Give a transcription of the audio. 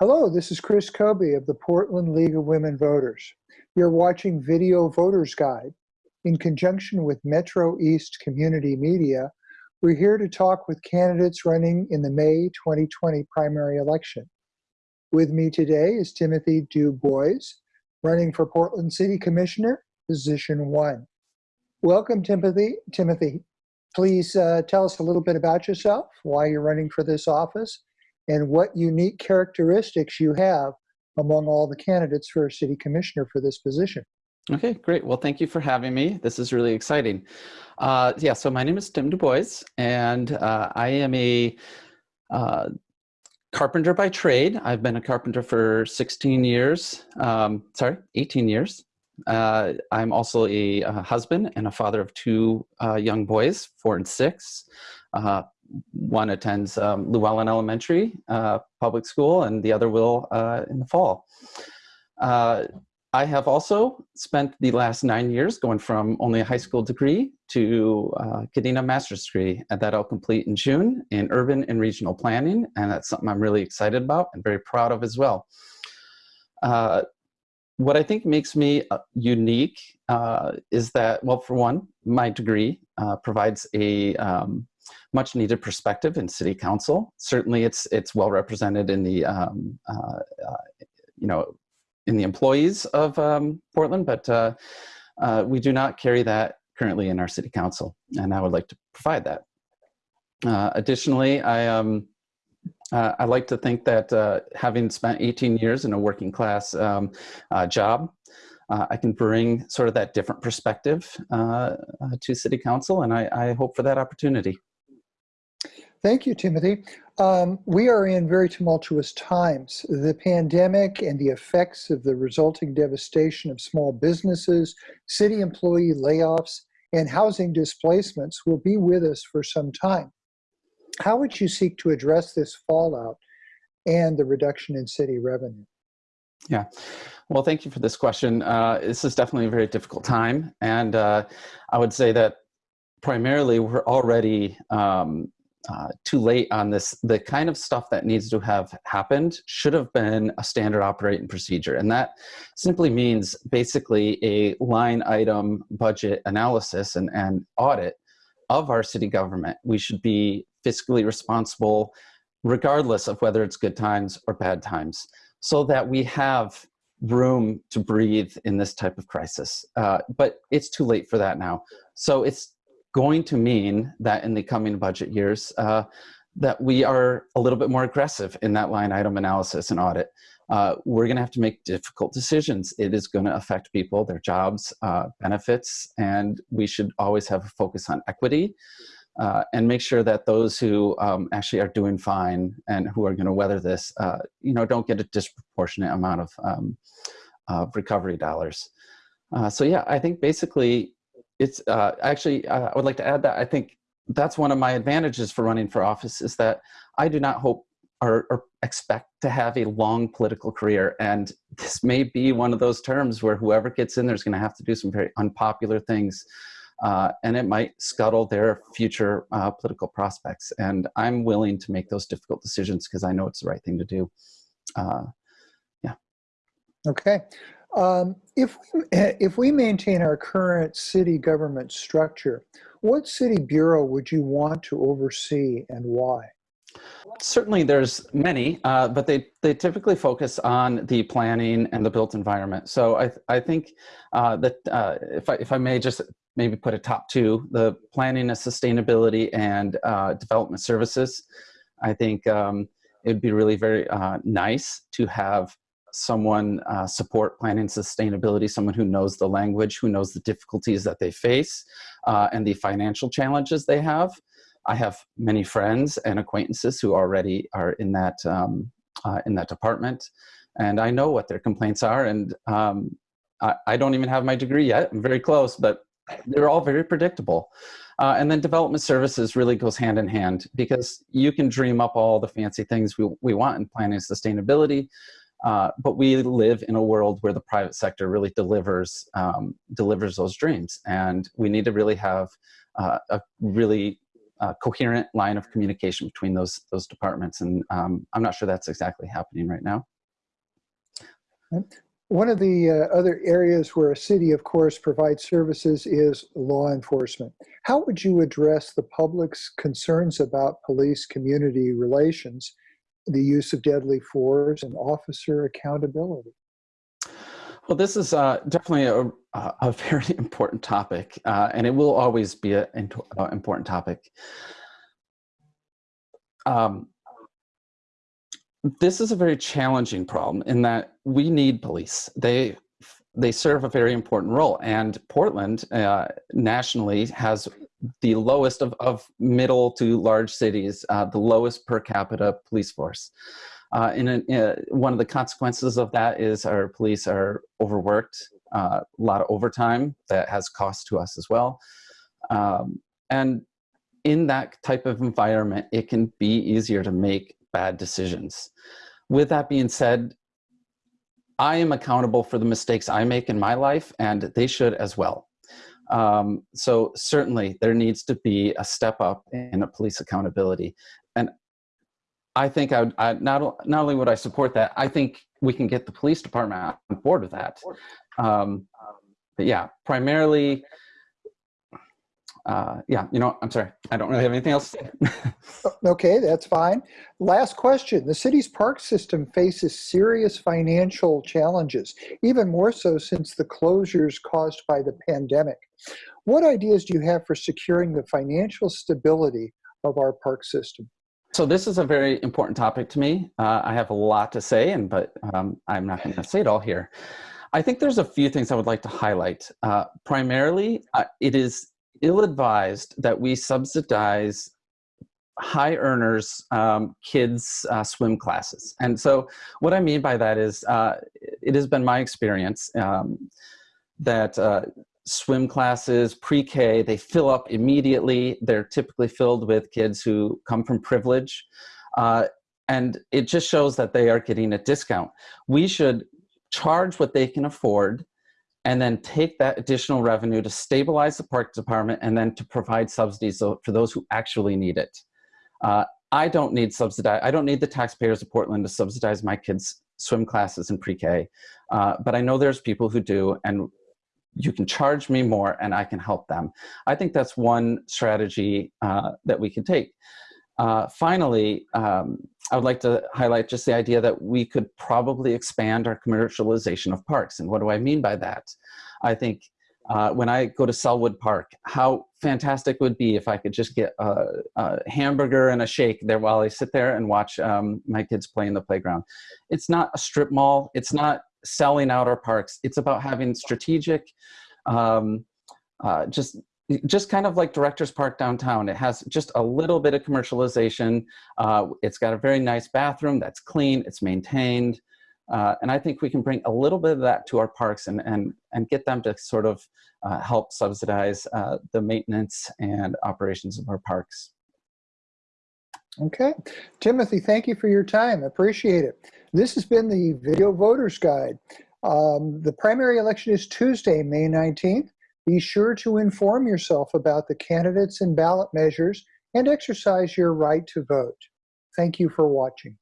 Hello, this is Chris Kobe of the Portland League of Women Voters. You're watching Video Voters Guide. In conjunction with Metro East Community Media, we're here to talk with candidates running in the May 2020 primary election. With me today is Timothy Du Bois, running for Portland City Commissioner, position one. Welcome, Timothy. Timothy, please uh, tell us a little bit about yourself, why you're running for this office, and what unique characteristics you have among all the candidates for a city commissioner for this position. Okay, great. Well, thank you for having me. This is really exciting. Uh, yeah, so my name is Tim Du Bois, and uh, I am a uh, carpenter by trade. I've been a carpenter for 16 years, um, sorry, 18 years. Uh, I'm also a, a, husband and a father of two uh, young boys, four and six. Uh, one attends um, Llewellyn Elementary uh, public school and the other will uh, in the fall. Uh, I have also spent the last nine years going from only a high school degree to uh, getting a master's degree and that I'll complete in June in urban and regional planning and that's something I'm really excited about and very proud of as well. Uh, what I think makes me uh, unique uh, is that, well, for one, my degree provides a um, much needed perspective in city council. Certainly it's, it's well represented in the, um, uh, uh, you know, in the employees of um, Portland, but uh, uh, we do not carry that currently in our city council, and I would like to provide that. Uh, additionally, I, um, uh, I like to think that uh, having spent 18 years in a working class um, uh, job, uh, I can bring sort of that different perspective to City Council, and I, I, hope for that opportunity. Thank you, Timothy. Um, we are in very tumultuous times. The pandemic and the effects of the resulting devastation of small businesses, city employee layoffs, and housing displacements will be with us for some time. How would you seek to address this fallout and the reduction in city revenue? Yeah, well, thank you for this question. Uh, this is definitely a very difficult time. And uh, I would say that primarily we're already um, uh, too late on this. The kind of stuff that needs to have happened should have been a standard operating procedure. And that simply means basically a line item budget analysis and, and audit of our city government. We should be fiscally responsible regardless of whether it's good times or bad times so that we have room to breathe in this type of crisis. Uh, but it's too late for that now. So it's going to mean that in the coming budget years, uh, that we are a little bit more aggressive in that line item analysis and audit. Uh, we're going to have to make difficult decisions. It is going to affect people, their jobs, uh, benefits, and we should always have a focus on equity uh, and make sure that those who um, actually are doing fine and who are going to weather this, uh, you know, don't get a disproportionate amount of, um, recovery dollars. Uh, so yeah, I think basically it's uh, actually, I would like to add that I think that's one of my advantages for running for office is that I do not hope or, or, expect to have a long political career. And this may be one of those terms where whoever gets in there is going to have to do some very unpopular things uh, and it might scuttle their future uh, political prospects. And I'm willing to make those difficult decisions because I know it's the right thing to do. Uh, yeah. Okay. Um, if, we, if we maintain our current city government structure, what city bureau would you want to oversee and why? Certainly there's many, uh, but they, they typically focus on the planning and the built environment. So I, I think uh, that uh, if, I, if I may just maybe put a top two, the planning and sustainability and uh, development services. I think um, it would be really very uh, nice to have someone uh, support planning sustainability, someone who knows the language, who knows the difficulties that they face uh, and the financial challenges they have. I have many friends and acquaintances who already are in that, um, uh, in that department. And I know what their complaints are and um, I, I don't even have my degree yet. I'm very close, but they're all very predictable. Uh, and then development services really goes hand in hand because you can dream up all the fancy things we, we want in planning sustainability, uh, but we live in a world where the private sector really delivers, um, delivers those dreams. And we need to really have uh, a really a coherent line of communication between those those departments, and um, I'm not sure that's exactly happening right now. One of the uh, other areas where a city, of course, provides services is law enforcement. How would you address the public's concerns about police community relations, the use of deadly force, and officer accountability? Well, this is uh, definitely a, a, very important topic, uh, and it will always be an important topic. Um, this is a very challenging problem in that we need police. They they serve a very important role, and Portland uh, nationally has the lowest of, of middle to large cities, uh, the lowest per capita police force. Uh, in, a, in a, one of the consequences of that is our police are overworked, uh, a lot of overtime that has cost to us as well. Um, and in that type of environment, it can be easier to make bad decisions. With that being said, I am accountable for the mistakes I make in my life, and they should as well. Um, so certainly there needs to be a step up in a police accountability. And I think I, would, I not, not only would I support that, I think we can get the police department on board with that. Um, but yeah, primarily uh, yeah, you know, I'm sorry, I don't really have anything else to say. okay, that's fine. Last question. The city's park system faces serious financial challenges, even more so since the closures caused by the pandemic. What ideas do you have for securing the financial stability of our park system? So this is a very important topic to me. Uh, I have a lot to say, and but um, I'm not going to say it all here. I think there's a few things I would like to highlight. Uh, primarily, uh, it is ill-advised that we subsidize high earners um, kids uh, swim classes. And so what i mean by that is uh, it has been my experience um, that uh, swim classes pre-k they fill up immediately. They're typically filled with kids who come from privilege. Uh, and it just shows that they are getting a discount. We should charge what they can afford and then take that additional revenue to stabilize the park department and then to provide subsidies for those who actually need it. Uh, I don't need subsidize. I don't need the taxpayers of Portland to subsidize my kids' swim classes in pre-K, uh, but I know there's people who do, and you can charge me more and I can help them. I think that's one strategy uh, that we can take. Uh, finally, um, I would like to highlight just the idea that we could probably expand our commercialization of parks. And what do I mean by that? I think uh, when I go to Sellwood Park, how fantastic would be if I could just get a, a, hamburger and a shake there while I sit there and watch um, my kids play in the playground. It's not a strip mall. It's not selling out our parks. It's about having strategic, um, uh, just just kind of like Directors Park downtown. It has just a little bit of commercialization. Uh, it's got a very nice bathroom that's clean, it's maintained. Uh, and I think we can bring a little bit of that to our parks and, and, and get them to sort of uh, help subsidize uh, the maintenance and operations of our parks. Okay. Timothy, thank you for your time. Appreciate it. This has been the Video Voters Guide. Um, the primary election is Tuesday, May 19th. Be sure to inform yourself about the candidates and ballot measures and exercise your right to vote. Thank you for watching.